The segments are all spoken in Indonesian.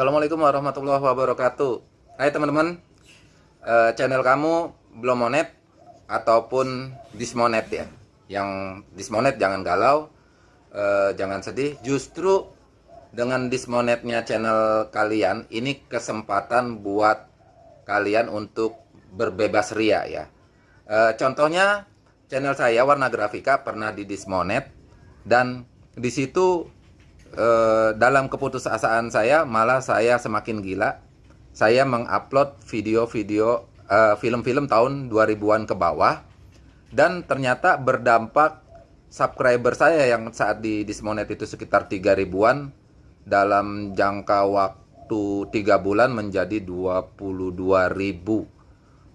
Assalamualaikum warahmatullahi wabarakatuh. Hai teman-teman. Uh, Channel kamu belum monet Ataupun dismonet ya. Yang dismonet jangan galau uh, Jangan sedih. Justru dengan dismonetnya channel kalian Ini kesempatan buat kalian untuk berbebas ria ya. Uh, Contohnya channel saya Warna Grafika pernah di dismonet Dan di situ eh, dalam keputusasaan saya malah saya semakin gila. Saya mengupload video-video eh, film-film tahun 2000-an ke bawah. Dan ternyata berdampak subscriber saya yang saat di Dismonet itu sekitar 3 ribuan dalam jangka waktu 3 bulan menjadi 22 ribu.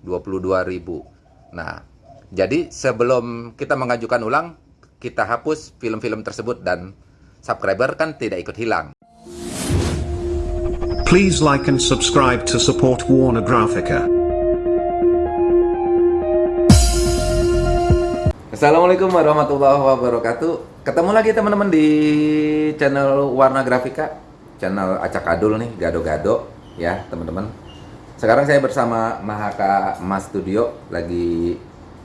22 ribu. Nah jadi sebelum kita mengajukan ulang kita hapus film-film tersebut dan subscriber kan tidak ikut hilang. Please like and subscribe to support Warner Graphica. Assalamualaikum warahmatullahi wabarakatuh. Ketemu lagi teman-teman di channel Warna Grafika, channel acak adul nih, gado-gado ya teman-teman. Sekarang saya bersama Mahaka Mas Studio, lagi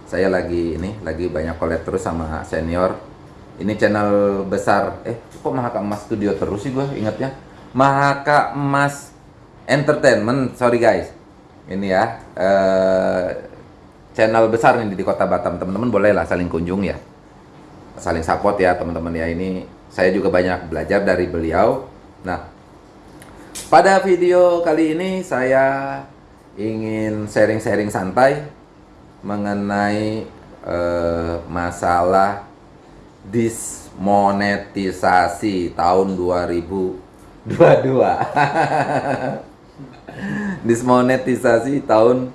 saya lagi ini lagi banyak collab terus sama senior ini channel besar. Eh kok Mahaka Emas Studio terus sih gue ingatnya. Mahaka Emas Entertainment. Sorry guys. Ini ya eh, channel besar nih di kota Batam. Teman-teman boleh lah saling kunjung ya. Saling support ya teman-teman ya. Ini saya juga banyak belajar dari beliau. Nah pada video kali ini saya ingin sharing-sharing santai mengenai eh, masalah dismonetisasi tahun 2022 dismonetisasi tahun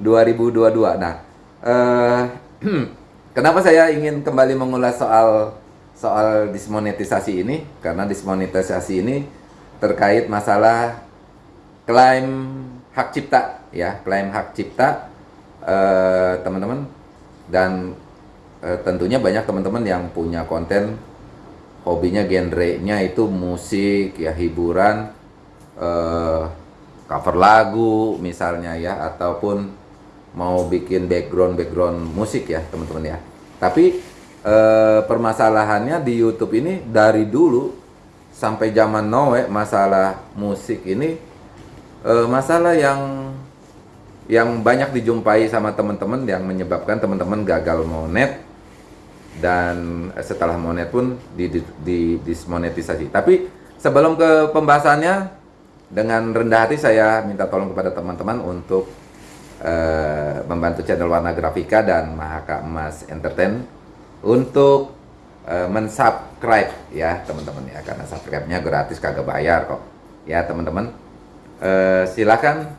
2022 nah uh, kenapa saya ingin kembali mengulas soal soal dismonetisasi ini? Karena dismonetisasi ini terkait masalah klaim hak cipta ya klaim hak cipta eh, teman-teman. Uh, dan eh, tentunya banyak teman-teman yang punya konten. Hobinya genrenya itu musik ya hiburan eh, cover lagu misalnya ya ataupun mau bikin background background musik ya teman-teman ya. Tapi eh, permasalahannya di YouTube ini dari dulu sampai zaman Noe masalah musik ini eh, masalah yang yang banyak dijumpai sama teman-teman yang menyebabkan teman-teman gagal monet dan setelah monet pun di, di, di dismonetisasi. Tapi sebelum ke pembahasannya, dengan rendah hati saya minta tolong kepada teman-teman untuk uh, membantu channel Warna Grafika dan Mahaka Emas Entertain untuk uh, mensubscribe ya teman-teman ya. Karena subscribe-nya gratis kagak bayar kok. Ya teman-teman. Uh, silakan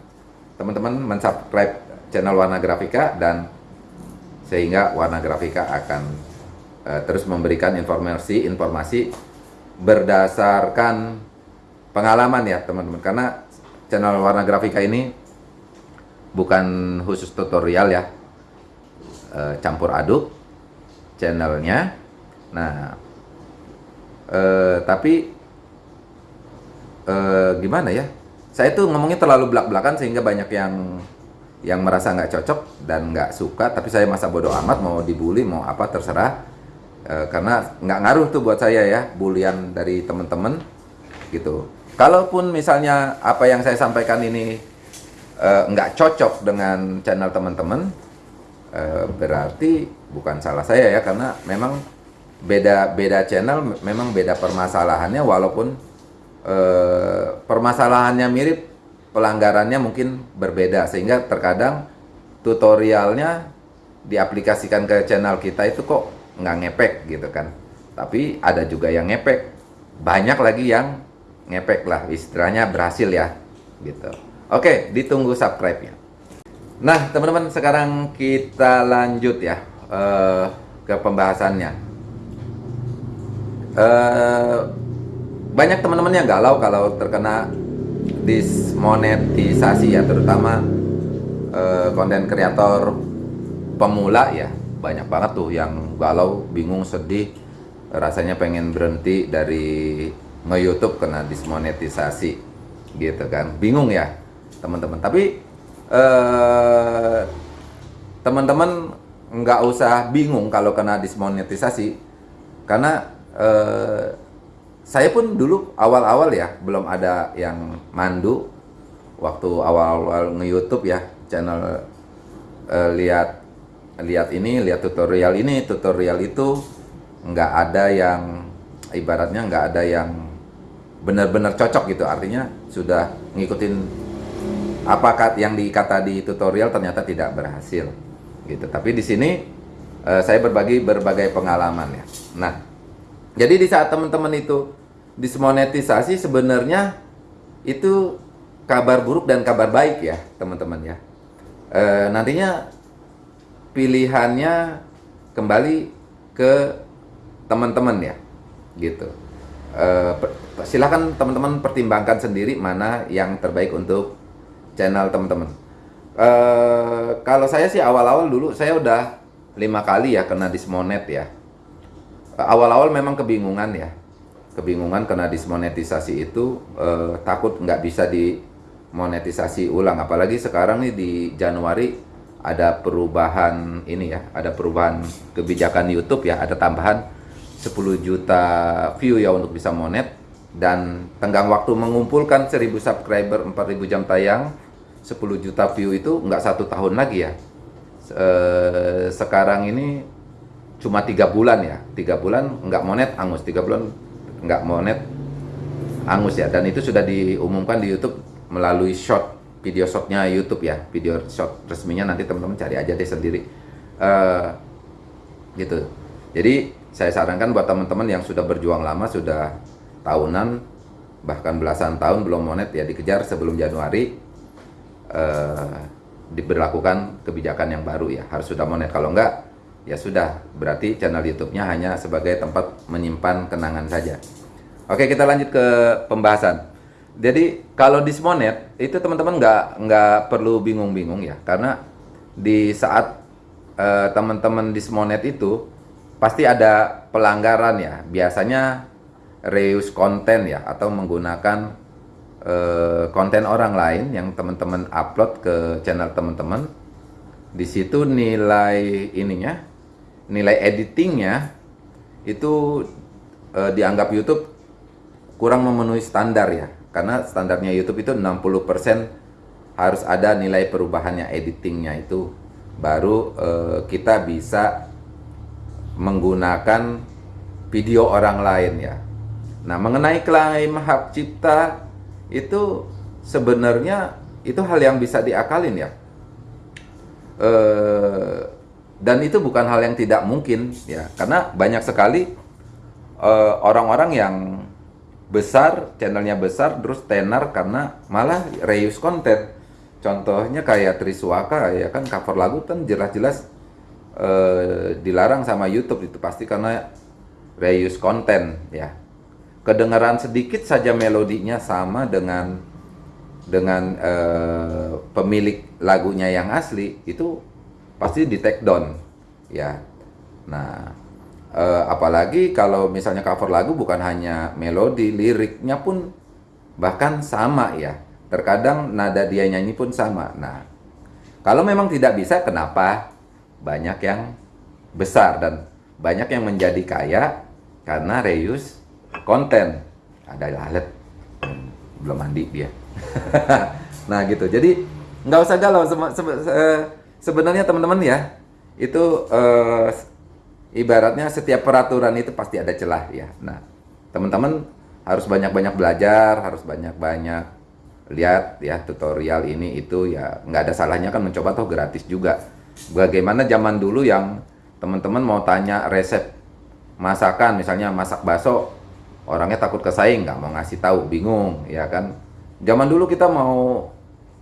teman-teman mensubscribe channel Warna Grafika dan sehingga Warna Grafika akan uh, terus memberikan informasi informasi berdasarkan pengalaman ya teman-teman. Karena channel warna grafika ini bukan khusus tutorial ya. Uh, campur aduk channelnya. Nah uh, tapi uh, gimana ya? Saya tuh ngomongnya terlalu belak-belakan sehingga banyak yang yang merasa nggak cocok dan nggak suka. Tapi saya masa bodoh amat mau dibully mau apa terserah e, karena nggak ngaruh tuh buat saya ya bulian dari teman-teman gitu. Kalaupun misalnya apa yang saya sampaikan ini e, nggak cocok dengan channel teman-teman e, berarti bukan salah saya ya karena memang beda beda channel memang beda permasalahannya walaupun e, permasalahannya mirip pelanggarannya mungkin berbeda sehingga terkadang tutorialnya diaplikasikan ke channel kita itu kok nggak ngepek gitu kan. Tapi ada juga yang ngepek. Banyak lagi yang ngepek lah istilahnya berhasil ya gitu. Oke ditunggu subscribe nya nah teman-teman sekarang kita lanjut ya uh, ke pembahasannya. Uh, banyak teman-teman yang galau kalau terkena dismonetisasi ya terutama konten uh, kreator pemula ya banyak banget tuh yang galau, bingung, sedih, rasanya pengen berhenti dari nge-youtube kena dismonetisasi. gitu kan. Bingung ya teman-teman. Tapi eh, teman-teman nggak usah bingung kalau kena dismonetisasi. Karena eh, saya pun dulu awal-awal ya belum ada yang mandu. Waktu awal-awal nge-YouTube ya channel eh, lihat lihat ini lihat tutorial ini. Tutorial itu nggak ada yang ibaratnya nggak ada yang benar-benar cocok gitu. Artinya sudah ngikutin apa yang dikata di tutorial ternyata tidak berhasil gitu. Tapi di sini eh, saya berbagi berbagai pengalaman ya. Nah jadi di saat teman-teman itu dismonetisasi sebenarnya itu kabar buruk dan kabar baik ya teman-teman ya. Eh, nantinya pilihannya kembali ke teman-teman ya gitu. Eh, per- silakan teman-teman pertimbangkan sendiri mana yang terbaik untuk channel teman-teman. Eh, kalau saya sih awal-awal dulu saya udah lima kali ya kena dismonet ya. Eh, awal-awal memang kebingungan ya. Kebingungan kena dismonetisasi itu eh, takut nggak bisa dimonetisasi ulang. Apalagi sekarang nih di Januari ada perubahan ini ya ada perubahan kebijakan YouTube ya ada tambahan 10 juta view ya untuk bisa monet. Dan tenggang waktu mengumpulkan 1000 subscriber 4000 jam tayang 10 juta view itu nggak satu tahun lagi ya. Se- sekarang ini cuma tiga bulan ya tiga bulan nggak monet angus. Tiga bulan nggak monet angus ya. Dan itu sudah diumumkan di YouTube melalui short video shortnya YouTube ya. Video short resminya nanti teman-teman cari aja deh sendiri. Eh, gitu. Jadi saya sarankan buat teman-teman yang sudah berjuang lama sudah tahunan bahkan belasan tahun belum monet ya dikejar sebelum Januari eh, diberlakukan kebijakan yang baru ya. Harus sudah monet. Kalau enggak ya sudah. Berarti channel YouTube-nya hanya sebagai tempat menyimpan kenangan saja. Oke kita lanjut ke pembahasan jadi kalau dismonet itu teman-teman nggak nggak perlu bingung-bingung ya. Karena di saat eh, teman-teman dismonet itu pasti ada pelanggaran ya. Biasanya reuse konten ya atau menggunakan eh, konten orang lain yang teman-teman upload ke channel teman-teman. Di situ nilai ininya nilai editingnya itu eh, dianggap YouTube kurang memenuhi standar ya karena standarnya YouTube itu 60% harus ada nilai perubahannya editingnya itu baru eh, kita bisa menggunakan video orang lain ya. Nah, mengenai klaim hak cipta itu sebenarnya itu hal yang bisa diakalin ya. Eh, dan itu bukan hal yang tidak mungkin ya, karena banyak sekali eh, orang-orang yang besar, channelnya besar, terus tenar karena malah reuse konten. Contohnya kayak Triswaka ya kan cover lagu kan jelas-jelas eh, dilarang sama YouTube itu pasti karena reuse konten ya. Kedengaran sedikit saja melodinya sama dengan dengan eh, pemilik lagunya yang asli itu pasti di take down ya. Nah, eh, apalagi kalau misalnya cover lagu bukan hanya melodi, liriknya pun bahkan sama ya. Terkadang nada dia nyanyi pun sama. Nah, kalau memang tidak bisa, kenapa banyak yang besar dan banyak yang menjadi kaya karena reuse konten. Ada lalet hmm, belum mandi dia. nah gitu. Jadi nggak usah galau. Se- sebenarnya teman-teman ya itu eh, ibaratnya setiap peraturan itu pasti ada celah ya. Nah teman-teman harus banyak-banyak belajar, harus banyak-banyak lihat ya tutorial ini itu ya nggak ada salahnya kan mencoba toh gratis juga. Bagaimana zaman dulu yang teman-teman mau tanya resep masakan misalnya masak bakso orangnya takut kesaing nggak mau ngasih tahu bingung ya kan zaman dulu kita mau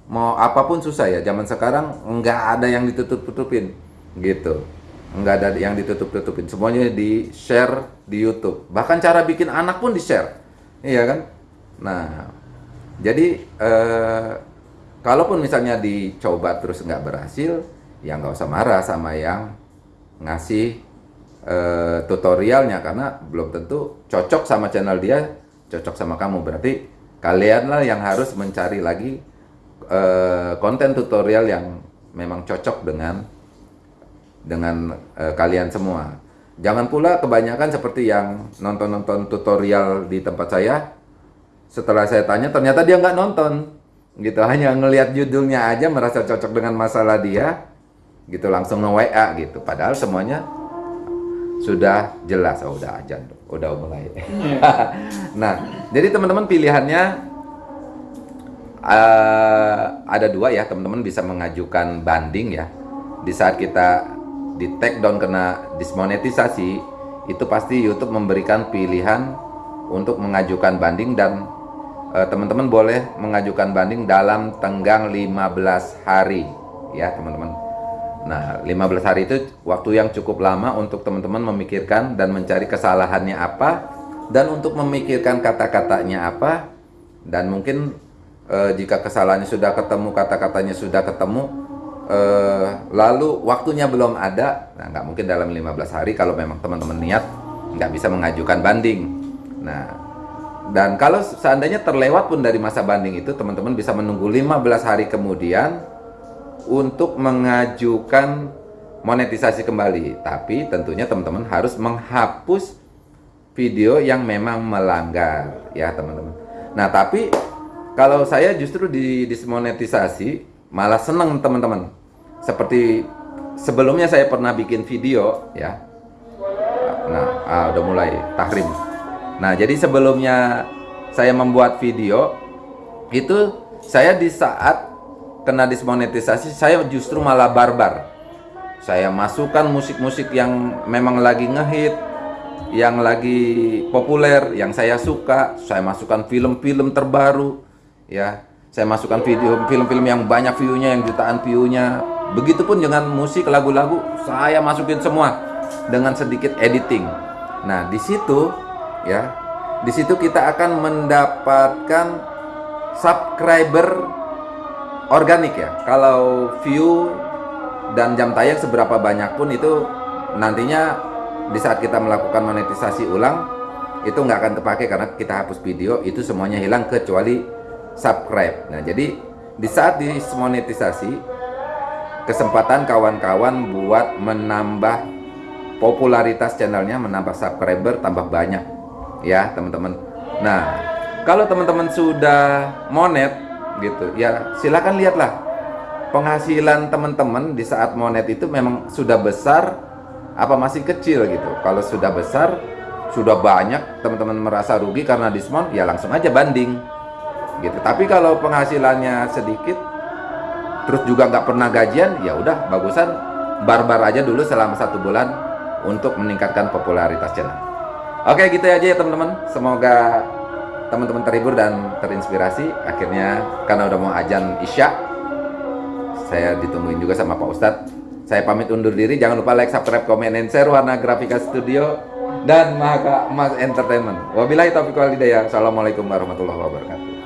mau apa pun susah ya zaman sekarang nggak ada yang ditutup tutupin gitu nggak ada yang ditutup tutupin semuanya di share di YouTube. Bahkan cara bikin anak pun di share. Iya kan? Nah jadi eh, kalaupun misalnya dicoba terus nggak berhasil ya nggak usah marah sama yang ngasih eh, tutorialnya. Karena belum tentu cocok sama channel dia, cocok sama kamu. Berarti kalianlah yang harus mencari lagi eh, konten tutorial yang memang cocok dengan dengan eh, kalian semua. Jangan pula kebanyakan seperti yang nonton-nonton tutorial di tempat saya. Setelah saya tanya, ternyata dia nggak nonton, gitu. Hanya ngelihat judulnya aja merasa cocok dengan masalah dia, gitu langsung nge WA gitu. Padahal semuanya sudah jelas. Oh, udah ajan, udah mulai. nah, jadi teman-teman pilihannya eh, ada dua ya, teman-teman bisa mengajukan banding ya. Di saat kita di take down kena dismonetisasi, itu pasti YouTube memberikan pilihan untuk mengajukan banding dan eh, teman-teman boleh mengajukan banding dalam tenggang 15 hari ya teman-teman. Nah 15 hari itu waktu yang cukup lama untuk teman-teman memikirkan dan mencari kesalahannya apa dan untuk memikirkan kata-katanya apa dan mungkin eh, jika kesalahannya sudah ketemu kata-katanya sudah ketemu eh, lalu waktunya belum ada. Nah nggak mungkin dalam 15 hari kalau memang teman-teman niat nggak bisa mengajukan banding. Nah dan kalau seandainya terlewat pun dari masa banding itu teman-teman bisa menunggu 15 hari kemudian untuk mengajukan monetisasi kembali. Tapi tentunya teman-teman harus menghapus video yang memang melanggar ya teman-teman. Nah tapi kalau saya justru di dismonetisasi malah senang teman-teman seperti sebelumnya saya pernah bikin video ya. Nah ah, udah mulai tahrim. Nah jadi sebelumnya saya membuat video itu saya di saat kena dismonetisasi saya justru malah barbar. Saya masukkan musik-musik yang memang lagi ngehit yang lagi populer yang saya suka. Saya masukkan film-film terbaru ya. Saya masukkan video film-film yang banyak view-nya yang jutaan view-nya begitupun dengan musik lagu-lagu saya masukin semua dengan sedikit editing. Nah di situ ya di situ kita akan mendapatkan subscriber organik ya. Kalau view dan jam tayang seberapa banyak pun itu nantinya di saat kita melakukan monetisasi ulang itu nggak akan kepake karena kita hapus video itu semuanya hilang kecuali subscribe. Nah jadi di saat dismonetisasi kesempatan kawan-kawan buat menambah popularitas channelnya menambah subscriber tambah banyak. Ya teman-teman. Nah kalau teman-teman sudah monet gitu ya silakan lihatlah. Penghasilan teman-teman di saat monet itu memang sudah besar apa masih kecil gitu. Kalau sudah besar sudah banyak teman-teman merasa rugi karena diskon ya langsung aja banding gitu. Tapi kalau penghasilannya sedikit terus juga nggak pernah gajian ya udah bagusan barbar aja dulu selama satu bulan untuk meningkatkan popularitas channel. Oke gitu aja ya teman-teman. Semoga teman-teman terhibur dan terinspirasi. Akhirnya karena udah mau ajan isya saya ditungguin juga sama Pak Ustadz. Saya pamit undur diri. Jangan lupa like subscribe komen dan share warna grafika studio dan Mahaka Mas Entertainment. Wabillahi taufiq walhidayah assalamualaikum warahmatullahi wabarakatuh